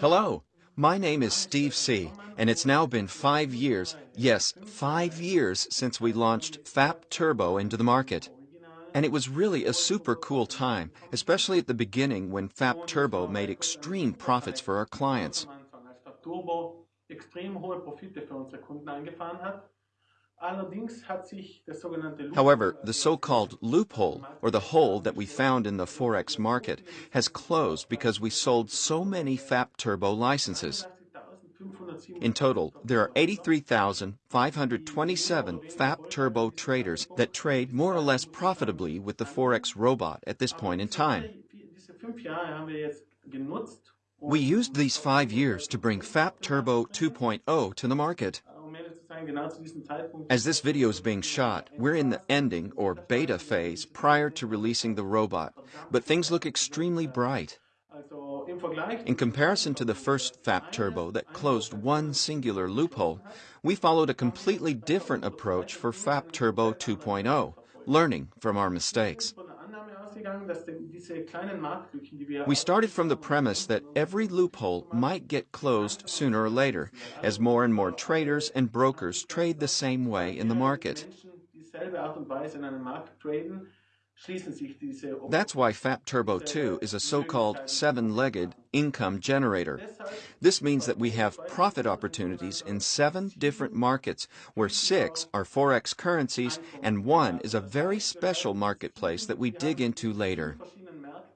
Hello, my name is Steve C., and it's now been five years, yes, five years since we launched FAP Turbo into the market. And it was really a super cool time, especially at the beginning when FAP Turbo made extreme profits for our clients. However, the so-called loophole, or the hole that we found in the Forex market, has closed because we sold so many FAP Turbo licenses. In total, there are 83,527 FAP Turbo traders that trade more or less profitably with the Forex robot at this point in time. We used these five years to bring FAP Turbo 2.0 to the market. As this video is being shot, we're in the ending or beta phase prior to releasing the robot, but things look extremely bright. In comparison to the first FAP Turbo that closed one singular loophole, we followed a completely different approach for FAP Turbo 2.0, learning from our mistakes. We started from the premise that every loophole might get closed sooner or later, as more and more traders and brokers trade the same way in the market. That's why FAP Turbo 2 is a so-called seven-legged income generator. This means that we have profit opportunities in seven different markets, where six are Forex currencies and one is a very special marketplace that we dig into later.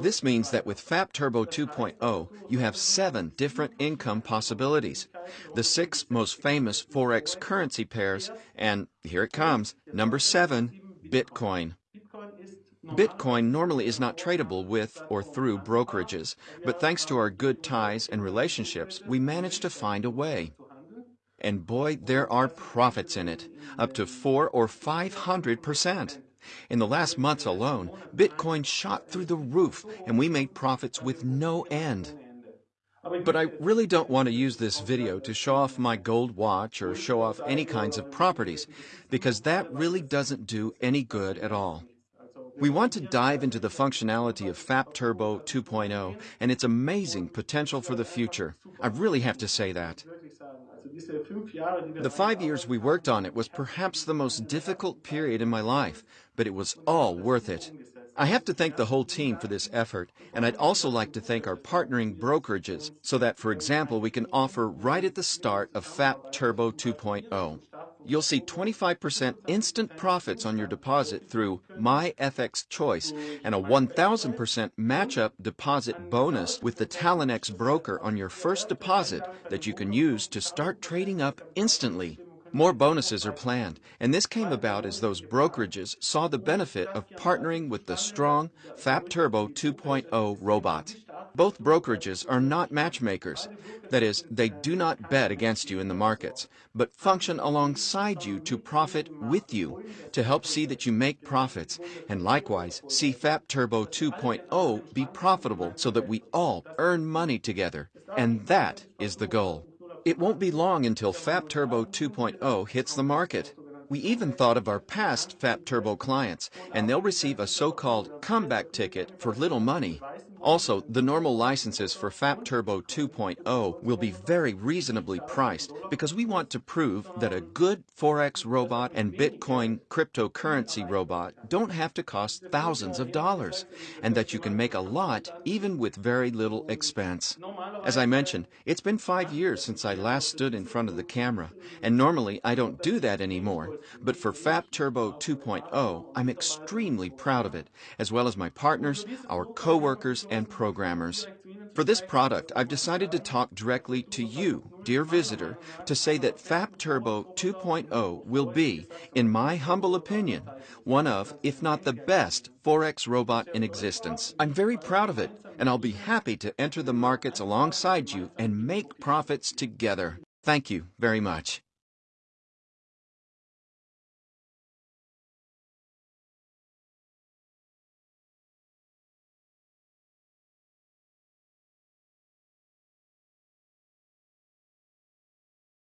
This means that with FAP Turbo 2.0, you have seven different income possibilities. The six most famous Forex currency pairs, and here it comes, number seven, Bitcoin. Bitcoin normally is not tradable with or through brokerages, but thanks to our good ties and relationships, we managed to find a way. And boy, there are profits in it, up to four or five hundred percent. In the last months alone, Bitcoin shot through the roof and we made profits with no end. But I really don't want to use this video to show off my gold watch or show off any kinds of properties, because that really doesn't do any good at all. We want to dive into the functionality of FAP Turbo 2.0 and its amazing potential for the future. I really have to say that. The five years we worked on it was perhaps the most difficult period in my life, but it was all worth it. I have to thank the whole team for this effort, and I'd also like to thank our partnering brokerages so that, for example, we can offer right at the start of FAP Turbo 2.0. You'll see 25% instant profits on your deposit through My FX Choice and a 1000% match-up deposit bonus with the Talon-X broker on your first deposit that you can use to start trading up instantly. More bonuses are planned, and this came about as those brokerages saw the benefit of partnering with the strong FAP Turbo 2.0 robot. Both brokerages are not matchmakers. That is, they do not bet against you in the markets, but function alongside you to profit with you, to help see that you make profits, and likewise see FAP Turbo 2.0 be profitable so that we all earn money together. And that is the goal. It won't be long until FAP Turbo 2.0 hits the market. We even thought of our past FAP Turbo clients, and they'll receive a so-called comeback ticket for little money. Also, the normal licenses for FAP Turbo 2.0 will be very reasonably priced because we want to prove that a good Forex robot and Bitcoin cryptocurrency robot don't have to cost thousands of dollars and that you can make a lot even with very little expense. As I mentioned, it's been five years since I last stood in front of the camera, and normally I don't do that anymore. But for FAP Turbo 2.0, I'm extremely proud of it, as well as my partners, our co-workers, and programmers. For this product, I've decided to talk directly to you, dear visitor, to say that FAP Turbo 2.0 will be, in my humble opinion, one of, if not the best, Forex robot in existence. I'm very proud of it, and I'll be happy to enter the markets alongside you and make profits together. Thank you very much.